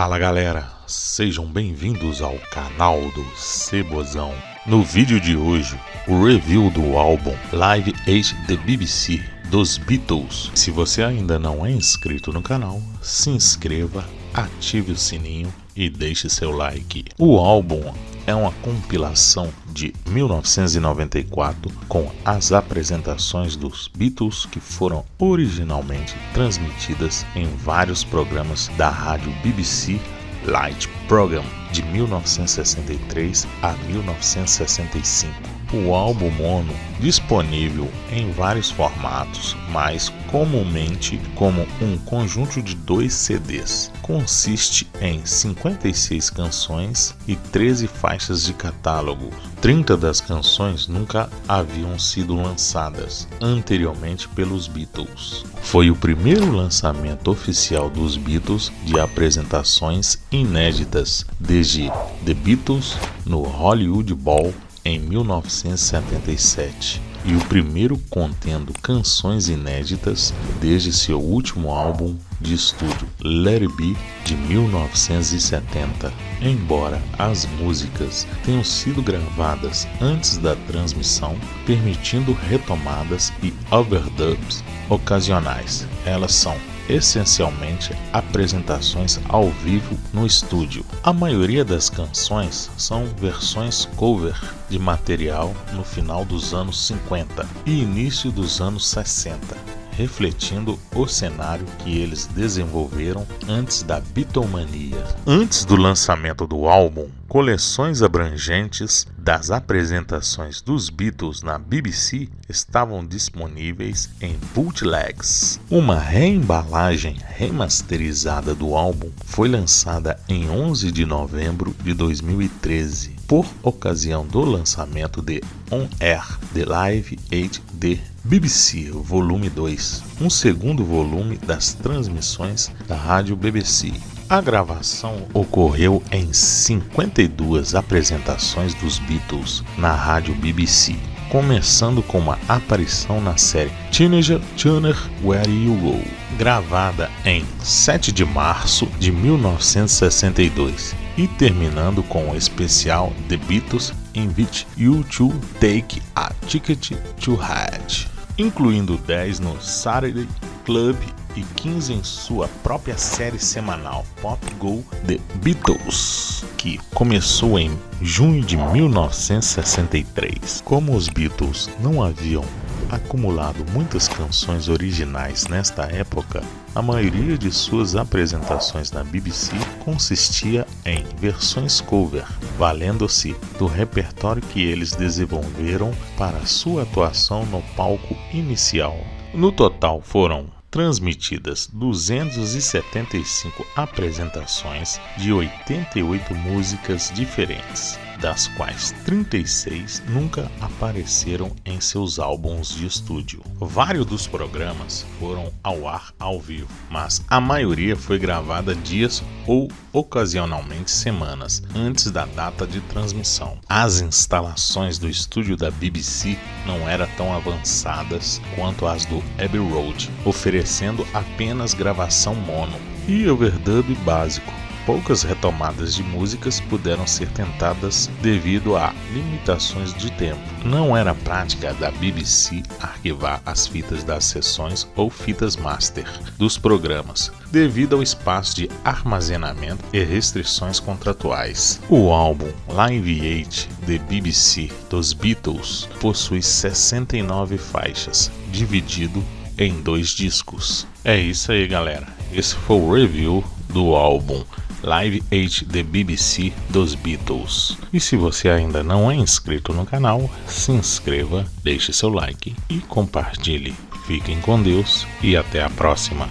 Fala galera, sejam bem-vindos ao canal do Cebozão. No vídeo de hoje, o review do álbum Live Aid the BBC dos Beatles. Se você ainda não é inscrito no canal, se inscreva, ative o sininho e deixe seu like. O álbum é uma compilação de 1994 com as apresentações dos Beatles que foram originalmente transmitidas em vários programas da rádio BBC Light Program de 1963 a 1965 o álbum mono disponível em vários formatos, mais comumente como um conjunto de dois CDs. Consiste em 56 canções e 13 faixas de catálogo. 30 das canções nunca haviam sido lançadas anteriormente pelos Beatles. Foi o primeiro lançamento oficial dos Beatles de apresentações inéditas desde The Beatles no Hollywood Bowl em 1977 e o primeiro contendo canções inéditas desde seu último álbum de estúdio Let It Be de 1970. Embora as músicas tenham sido gravadas antes da transmissão, permitindo retomadas e overdubs ocasionais, elas são essencialmente apresentações ao vivo no estúdio. A maioria das canções são versões cover de material no final dos anos 50 e início dos anos 60 refletindo o cenário que eles desenvolveram antes da bitomania. Antes do lançamento do álbum, coleções abrangentes das apresentações dos Beatles na BBC estavam disponíveis em bootlegs. Uma reembalagem remasterizada do álbum foi lançada em 11 de novembro de 2013 por ocasião do lançamento de On Air The Live 8D BBC Volume 2, um segundo volume das transmissões da rádio BBC. A gravação ocorreu em 52 apresentações dos Beatles na rádio BBC, começando com uma aparição na série Teenager Turner Where You Go, gravada em 7 de março de 1962, e terminando com o especial The Beatles Invite You to Take a Ticket to Ride, incluindo 10 no Saturday Club e 15 em sua própria série semanal Pop Go The Beatles, que começou em junho de 1963. Como os Beatles não haviam acumulado muitas canções originais nesta época, a maioria de suas apresentações na BBC consistia em versões cover, valendo-se do repertório que eles desenvolveram para sua atuação no palco inicial. No total foram transmitidas 275 apresentações de 88 músicas diferentes, das quais 36 nunca apareceram em seus álbuns de estúdio. Vários dos programas foram ao ar ao vivo, mas a maioria foi gravada dias ou ocasionalmente semanas antes da data de transmissão. As instalações do estúdio da BBC não eram tão avançadas quanto as do Abbey Road, oferecendo apenas gravação mono e overdub básico poucas retomadas de músicas puderam ser tentadas devido a limitações de tempo. Não era prática da BBC arquivar as fitas das sessões ou fitas master dos programas, devido ao espaço de armazenamento e restrições contratuais. O álbum Live 8 The BBC dos Beatles possui 69 faixas, dividido em dois discos. É isso aí, galera. Esse foi o review do álbum Live 8 The BBC dos Beatles. E se você ainda não é inscrito no canal, se inscreva, deixe seu like e compartilhe. Fiquem com Deus e até a próxima.